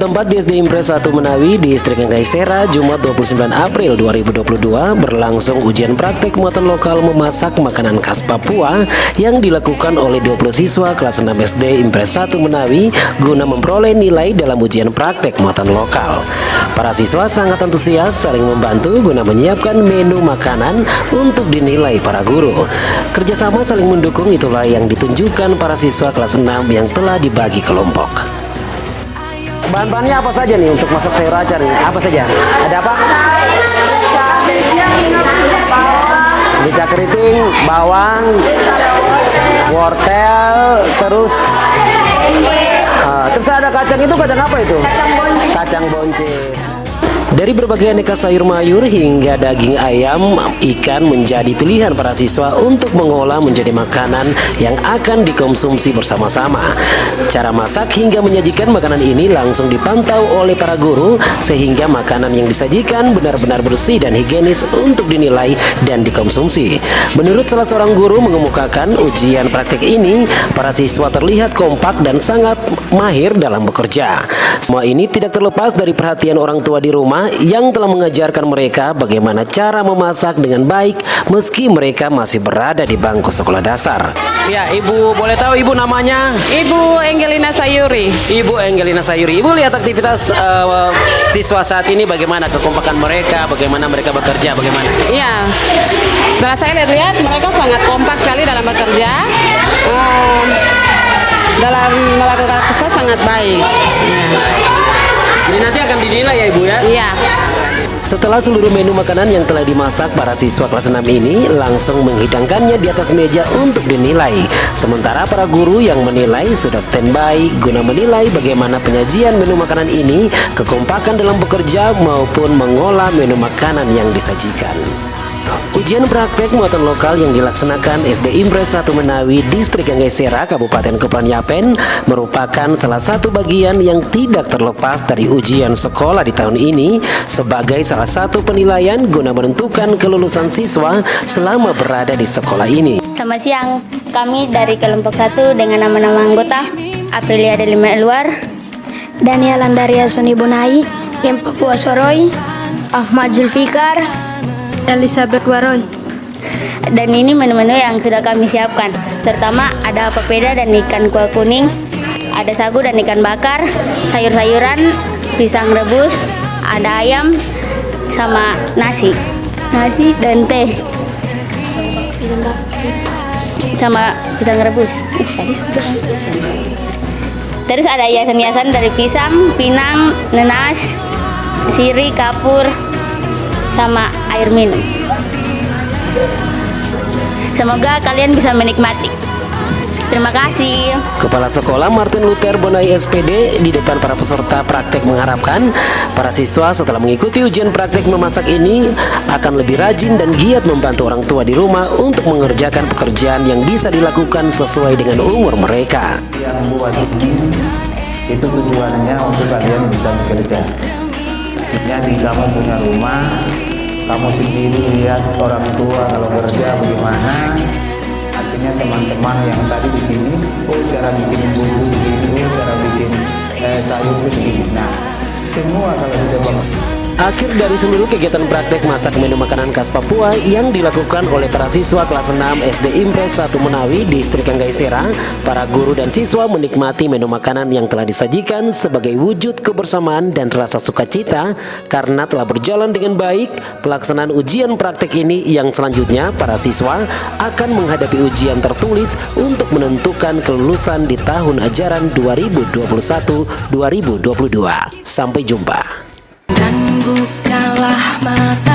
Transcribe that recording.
Bertempat di SD Impres 1 Menawi, Distrik Gaisera, Jumat 29 April 2022 berlangsung ujian praktek muatan lokal memasak makanan khas Papua yang dilakukan oleh 20 siswa kelas 6 SD Impres 1 Menawi guna memperoleh nilai dalam ujian praktek muatan lokal. Para siswa sangat antusias saling membantu guna menyiapkan menu makanan untuk dinilai para guru. Kerjasama saling mendukung itulah yang ditunjukkan para siswa kelas 6 yang telah dibagi kelompok. Bahan-bahannya apa saja nih untuk masak sayur acar nih? Apa saja? Ada apa? Merica keriting, bawang, wortel, terus uh, terus ada kacang itu kacang apa itu? Kacang boncis. Kacang boncis. Dari berbagai aneka sayur mayur hingga daging ayam, ikan menjadi pilihan para siswa untuk mengolah menjadi makanan yang akan dikonsumsi bersama-sama. Cara masak hingga menyajikan makanan ini langsung dipantau oleh para guru sehingga makanan yang disajikan benar-benar bersih dan higienis untuk dinilai dan dikonsumsi. Menurut salah seorang guru mengemukakan ujian praktik ini, para siswa terlihat kompak dan sangat mahir dalam bekerja. Semua ini tidak terlepas dari perhatian orang tua di rumah yang telah mengajarkan mereka bagaimana cara memasak dengan baik meski mereka masih berada di bangku sekolah dasar. Ya, Ibu boleh tahu Ibu namanya? Ibu Angelina Sayuri. Ibu Angelina Sayuri. Ibu lihat aktivitas uh, siswa saat ini bagaimana kekompakan mereka, bagaimana mereka bekerja, bagaimana? Iya. Setelah saya lihat-lihat mereka sangat kompak sekali dalam bekerja. Um, dalam melakukan sesuatu sangat baik. Ya. Jadi nanti akan dinilai ya Ibu ya? Iya. Setelah seluruh menu makanan yang telah dimasak, para siswa kelas 6 ini langsung menghidangkannya di atas meja untuk dinilai. Sementara para guru yang menilai sudah standby guna menilai bagaimana penyajian menu makanan ini, kekompakan dalam bekerja maupun mengolah menu makanan yang disajikan. Ujian praktek muatan lokal yang dilaksanakan SD Impres 1 Menawi, Distrik Anggesera, Kabupaten Kepulauan Yapen merupakan salah satu bagian yang tidak terlepas dari ujian sekolah di tahun ini sebagai salah satu penilaian guna menentukan kelulusan siswa selama berada di sekolah ini. Selamat siang, kami dari kelompok 1 dengan nama-nama anggota Aprilia Delima Eluar, Daniel Andaria Soni Bonai, yang Papua Soroy, Ahmad Zulfikar, Elizabeth Waroy. Dan ini menu-menu yang sudah kami siapkan. Terutama ada papeda dan ikan kuah kuning, ada sagu dan ikan bakar, sayur-sayuran, pisang rebus, ada ayam, sama nasi. Nasi dan teh. Sama pisang rebus. Terus ada hiasan-hiasan dari pisang, pinang, nenas, siri, kapur, sama air minum. Semoga kalian bisa menikmati. Terima kasih. Kepala Sekolah Martin Luther Bonai SPD di depan para peserta praktek mengharapkan para siswa setelah mengikuti ujian praktek memasak ini akan lebih rajin dan giat membantu orang tua di rumah untuk mengerjakan pekerjaan yang bisa dilakukan sesuai dengan umur mereka. Yang buat ini itu tujuannya untuk kalian bisa bekerja. Jadi kamu punya rumah, kamu sendiri lihat orang tua kalau kerja bagaimana. Artinya teman-teman yang tadi di sini oh cara bikin bumbu begini cara bikin eh, sayur itu begini nah semua kalau sudah bangun Akhir dari seluruh kegiatan praktek masak menu makanan khas Papua yang dilakukan oleh para siswa kelas 6 SD Impres 1 Menawi, Distrik Anggaisera, para guru dan siswa menikmati menu makanan yang telah disajikan sebagai wujud kebersamaan dan rasa sukacita karena telah berjalan dengan baik pelaksanaan ujian praktek ini yang selanjutnya para siswa akan menghadapi ujian tertulis untuk menentukan kelulusan di tahun ajaran 2021-2022. Sampai jumpa. Bukalah mata